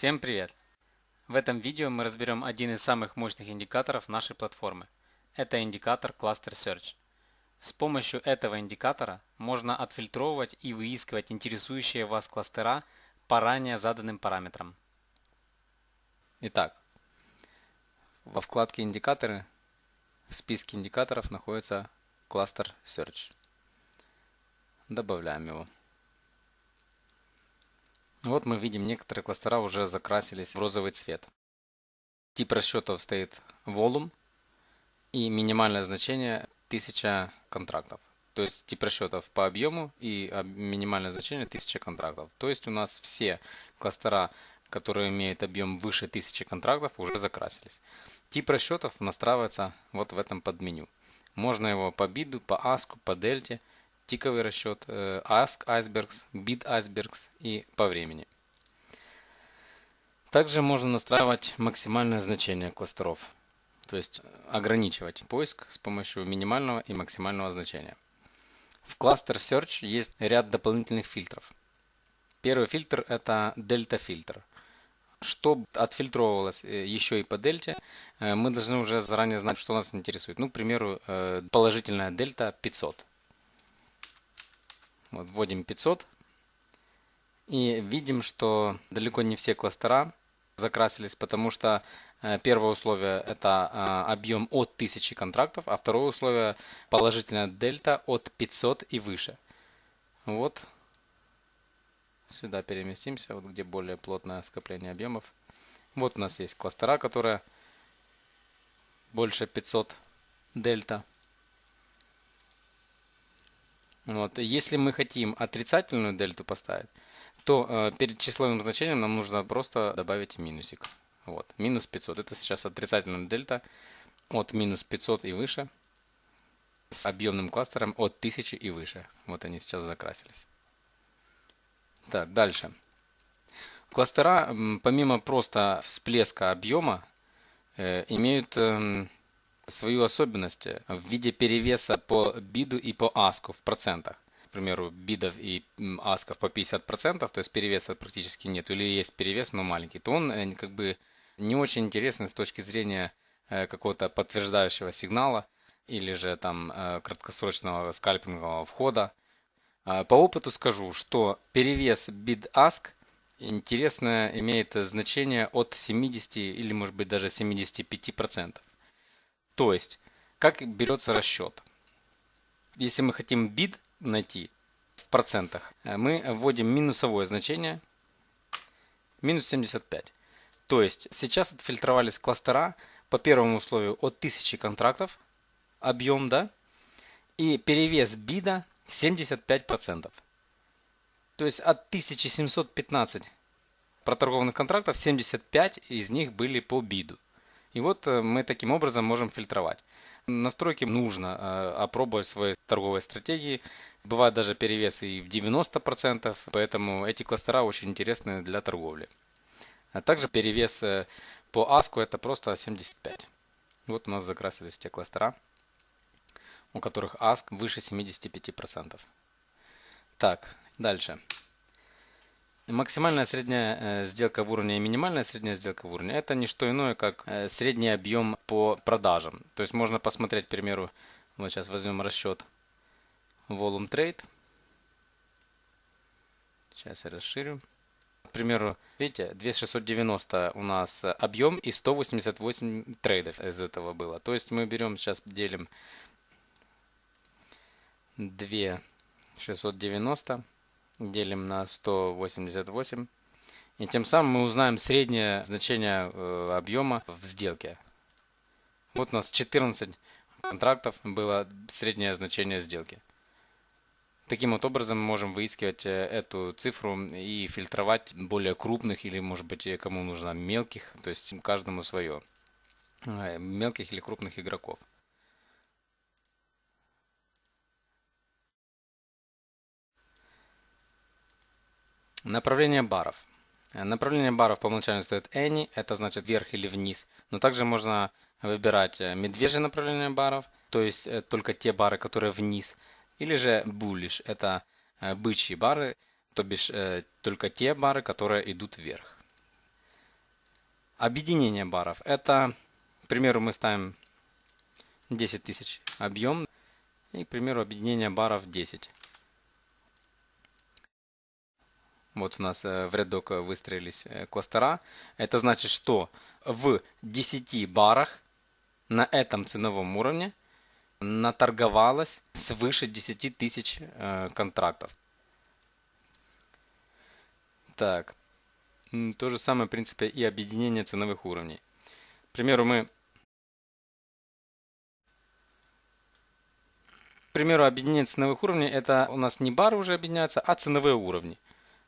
Всем привет! В этом видео мы разберем один из самых мощных индикаторов нашей платформы. Это индикатор Cluster Search. С помощью этого индикатора можно отфильтровывать и выискивать интересующие вас кластера по ранее заданным параметрам. Итак, во вкладке «Индикаторы» в списке индикаторов находится Cluster Search. Добавляем его. Вот мы видим, некоторые кластера уже закрасились в розовый цвет. Тип расчетов стоит volume и минимальное значение 1000 контрактов. То есть тип расчетов по объему и минимальное значение 1000 контрактов. То есть у нас все кластера, которые имеют объем выше 1000 контрактов, уже закрасились. Тип расчетов настраивается вот в этом подменю. Можно его по биду, по аску, по дельте тиковый расчет, э, Ask Icebergs, Bid Icebergs и по времени. Также можно настраивать максимальное значение кластеров, то есть ограничивать поиск с помощью минимального и максимального значения. В Cluster Search есть ряд дополнительных фильтров. Первый фильтр это дельта фильтр. Чтобы отфильтровывалось э, еще и по дельте, э, мы должны уже заранее знать, что нас интересует. Ну, к примеру, положительная дельта 500. Вот, вводим 500. И видим, что далеко не все кластера закрасились, потому что э, первое условие это э, объем от 1000 контрактов, а второе условие положительная дельта от 500 и выше. Вот. Сюда переместимся, вот где более плотное скопление объемов. Вот у нас есть кластера, которые больше 500 дельта. Вот. Если мы хотим отрицательную дельту поставить, то э, перед числовым значением нам нужно просто добавить минусик. Вот, минус 500. Это сейчас отрицательная дельта от минус 500 и выше с объемным кластером от 1000 и выше. Вот они сейчас закрасились. Так, дальше. Кластера, помимо просто всплеска объема, э, имеют э, свою особенность в виде перевеса по биду и по аску в процентах. К примеру, бидов и асков по 50%, то есть перевеса практически нет, или есть перевес, но маленький, то он э, как бы не очень интересный с точки зрения э, какого-то подтверждающего сигнала или же там э, краткосрочного скальпингового входа. А, по опыту скажу, что перевес bid-ask интересно имеет значение от 70 или может быть даже 75%. То есть, как берется расчет? Если мы хотим bid найти в процентах, э, мы вводим минусовое значение, минус 75. То есть, сейчас отфильтровались кластера по первому условию от 1000 контрактов, объем, да, и перевес бида 75%. То есть от 1715 проторгованных контрактов 75 из них были по биду. И вот э, мы таким образом можем фильтровать. Настройки нужно э, опробовать свои торговые стратегии. Бывают даже перевесы и в 90%, поэтому эти кластера очень интересны для торговли. А также перевес э, по ASCO это просто 75. Вот у нас закрасились те кластера, у которых ASK выше 75%. Так, дальше. Максимальная средняя э, сделка в уровне и минимальная средняя сделка в уровне это не что иное, как э, средний объем по продажам. То есть можно посмотреть, к примеру, вот сейчас возьмем расчет Volume Trade. Сейчас я расширю. К примеру, видите, 2690 у нас объем и 188 трейдов из этого было. То есть мы берем, сейчас делим 2690 делим на 188. И тем самым мы узнаем среднее значение э, объема в сделке. Вот у нас 14 контрактов было среднее значение сделки. Таким вот образом мы можем выискивать э, эту цифру и фильтровать более крупных или может быть кому нужно мелких, то есть каждому свое. Э, мелких или крупных игроков. Направление баров. Направление баров по умолчанию стоит any, это значит вверх или вниз. Но также можно выбирать э, медвежье направление баров, то есть э, только те бары, которые вниз. Или же bullish, это э, бычьи бары, то бишь только те бары, которые идут вверх. Объединение баров. Это, к примеру, мы ставим 10 тысяч объем. И, к примеру, объединение баров 10. Вот у нас э, в рядок выстроились э, кластера. Это значит, что в 10 барах на этом ценовом уровне наторговалось свыше 10 тысяч э, контрактов. Так, то же самое, в принципе, и объединение ценовых уровней. К примеру, мы К примеру, объединение ценовых уровней, это у нас не бары уже объединяются, а ценовые уровни.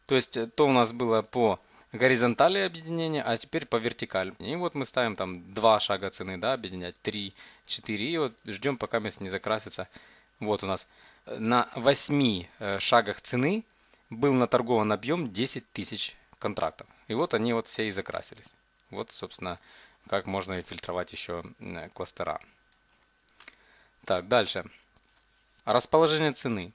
То есть, э, то у нас было по горизонтали объединения, а теперь по вертикали. И вот мы ставим там два шага цены, да, объединять, 3, 4, и вот ждем, пока место не закрасится. Вот у нас э, на 8 э, шагах цены был наторгован объем 10 тысяч контрактов. И вот они вот все и закрасились. Вот, собственно, как можно фильтровать еще кластера. Так, дальше. Расположение цены.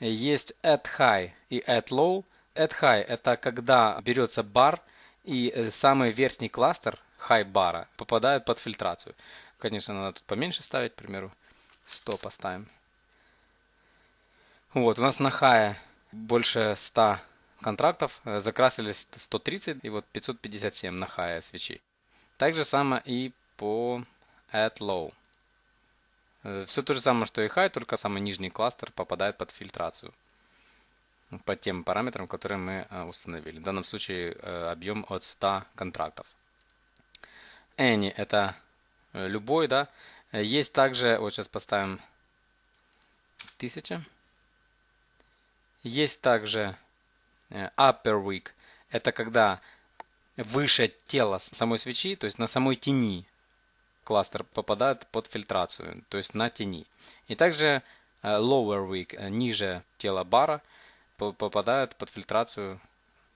Есть add high и add low. Add high это когда берется бар и э, самый верхний кластер high бара попадает под фильтрацию. Конечно, надо тут поменьше ставить, к примеру, 100 поставим. Вот, у нас на high больше 100 контрактов, э, закрасились 130 и вот 557 на high свечи. Так же самое и по add low. Э, Все то же самое, что и high, только самый нижний кластер попадает под фильтрацию. По тем параметрам, которые мы э, установили. В данном случае э, объем от 100 контрактов. Any это любой, да. Есть также, вот сейчас поставим 1000. Есть также upper week. Это когда выше тела самой свечи, то есть на самой тени кластер попадает под фильтрацию, то есть на тени. И также э, lower weak, э, ниже тела бара, попадает под фильтрацию,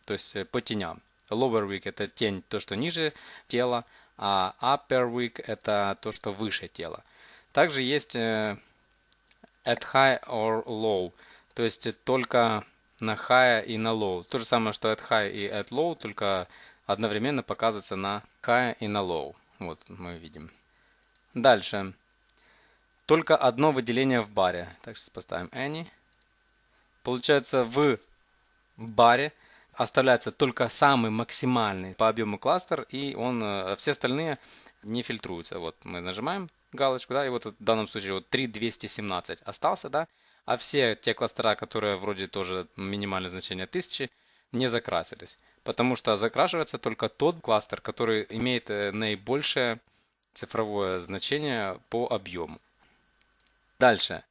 то есть э, по теням. Lower weak это тень, то, что ниже тела, а upper weak это то, что выше тела. Также есть at high or low, то есть только на high и на low. То же самое, что at high и at low, только одновременно показывается на high и на low. Вот мы видим. Дальше. Только одно выделение в баре. Так, сейчас поставим any. Получается, в баре оставляется только самый максимальный по объему кластер, и он, э, все остальные не фильтруются. Вот мы нажимаем галочку, да, и вот в данном случае вот 3217 остался, да, а все те кластера, которые вроде тоже минимальное значение 1000, не закрасились. Потому что закрашивается только тот кластер, который имеет э, наибольшее цифровое значение по объему. Дальше.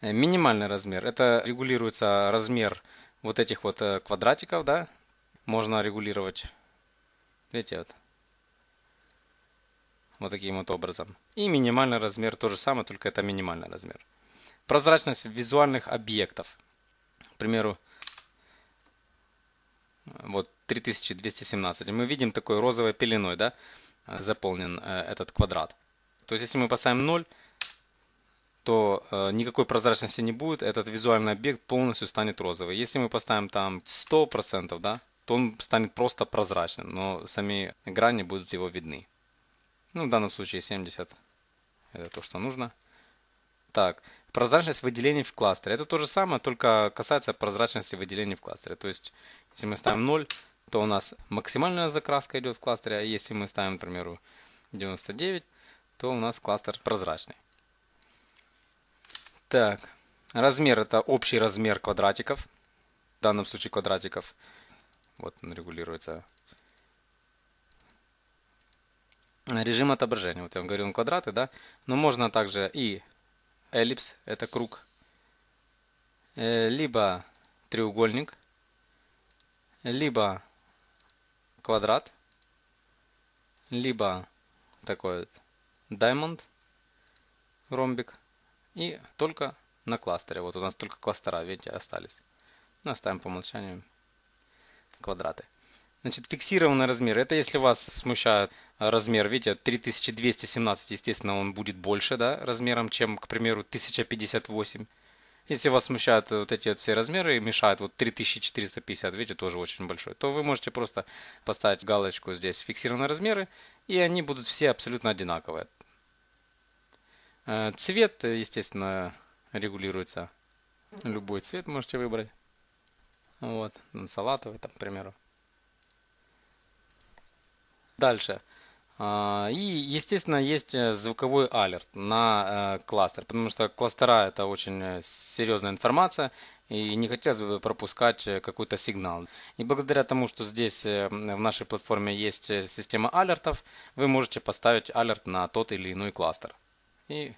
Э, минимальный размер. Это регулируется размер вот этих вот э, квадратиков, да. Можно регулировать. Видите, вот. Вот таким вот образом. И минимальный размер то же самое, только это минимальный размер. Прозрачность визуальных объектов. К примеру, вот 3217. Мы видим такой розовой пеленой, да заполнен э, этот квадрат. То есть, если мы поставим 0, то э, никакой прозрачности не будет, этот визуальный объект полностью станет розовый. Если мы поставим там 100%, да, то он станет просто прозрачным, но сами грани будут его видны. Ну, в данном случае 70 это то, что нужно. Так, прозрачность выделений в кластере. Это то же самое, только касается прозрачности выделений в кластере. То есть, если мы ставим 0, то у нас максимальная закраска идет в кластере, а если мы ставим, к примеру, 99, то у нас кластер прозрачный. Так, размер это общий размер квадратиков, в данном случае квадратиков, вот он регулируется. Режим отображения, вот я вам говорил, квадраты, да, но можно также и эллипс, это круг, э, либо треугольник, либо квадрат, либо такой вот diamond, ромбик, и только на кластере. Вот у нас только кластера, видите, остались. Ну, оставим по умолчанию квадраты. Значит, фиксированный размер. Это если вас смущает размер, видите, 3217, естественно, он будет больше, да, размером, чем, к примеру, 1058. Если вас смущают вот эти вот все размеры и мешают, вот 3450, видите, тоже очень большой, то вы можете просто поставить галочку здесь фиксированные размеры, и они будут все абсолютно одинаковые. Э, цвет, естественно, регулируется. Любой цвет можете выбрать. Вот, салатовый, там, к примеру. Дальше. А, и, естественно, есть э, звуковой алерт на э, кластер, потому что кластера это очень э, серьезная информация, и не хотелось бы пропускать какой-то сигнал. И благодаря тому, что здесь в нашей платформе есть система алертов, вы можете поставить алерт на тот или иной кластер. И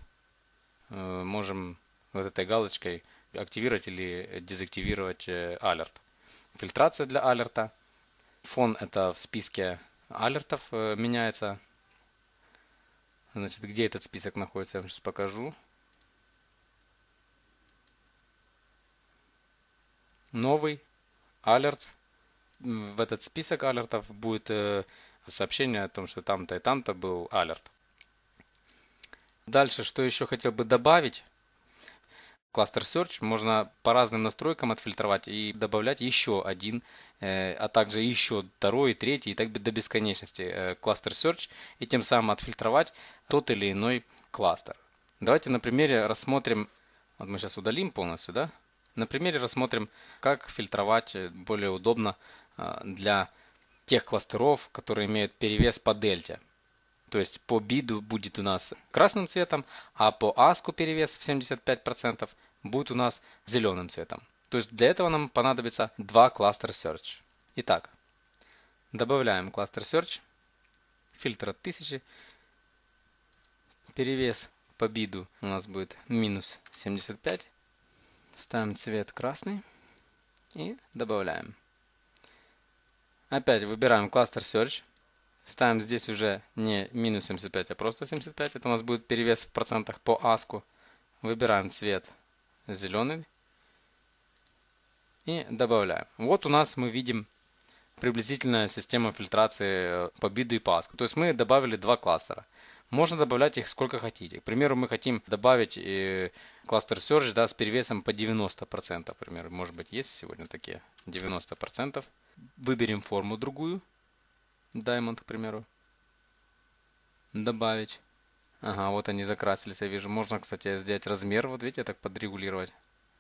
можем вот этой галочкой активировать или дезактивировать алерт. Фильтрация для алерта. Фон это в списке алертов э, меняется. Значит, где этот список находится, я вам сейчас покажу. Новый алерт. В этот список алертов будет э, сообщение о том, что там-то и там-то был алерт. Дальше, что еще хотел бы добавить кластер Search можно по разным настройкам отфильтровать и добавлять еще один, э, а также еще второй, третий и так до бесконечности э, кластер Search и тем самым отфильтровать тот или иной кластер. Давайте на примере рассмотрим, вот мы сейчас удалим полностью, да? На примере рассмотрим, как фильтровать более удобно э, для тех кластеров, которые имеют перевес по дельте. То есть по биду будет у нас красным цветом, а по аску перевес в 75% будет у нас зеленым цветом. То есть для этого нам понадобится два кластер search. Итак, добавляем кластер search, фильтр от 1000, перевес по биду у нас будет минус 75, ставим цвет красный и добавляем. Опять выбираем кластер search, ставим здесь уже не минус 75, а просто 75, это у нас будет перевес в процентах по аску. Выбираем цвет зеленый. И добавляем. Вот у нас мы видим приблизительная система фильтрации э, по биду и паску. То есть мы добавили два кластера. Можно добавлять их сколько хотите. К примеру, мы хотим добавить э, кластер Search да, с перевесом по 90%. Например, может быть, есть сегодня такие 90%. Выберем форму другую. Diamond, к примеру. Добавить. Ага, вот они закрасились, я вижу. Можно, кстати, сделать размер, вот видите, так подрегулировать.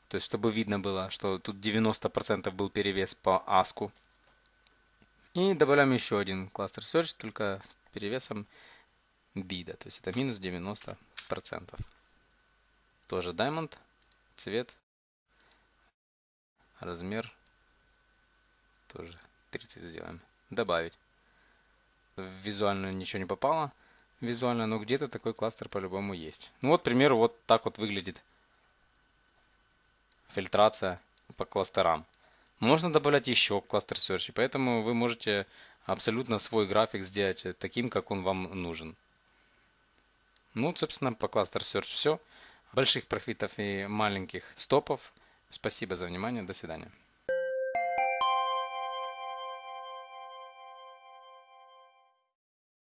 То есть, чтобы видно было, что тут 90% был перевес по аску. И добавляем еще один кластер search, только с перевесом бида. То есть, это минус 90%. Тоже diamond, цвет, размер тоже 30 сделаем. Добавить. Визуально ничего не попало визуально, но где-то такой кластер по-любому есть. Ну вот, к примеру, вот так вот выглядит фильтрация по кластерам. Можно добавлять еще кластер Search, поэтому вы можете абсолютно свой график сделать таким, как он вам нужен. Ну, собственно, по кластер Search все. Больших профитов и маленьких стопов. Спасибо за внимание. До свидания.